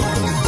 Oh.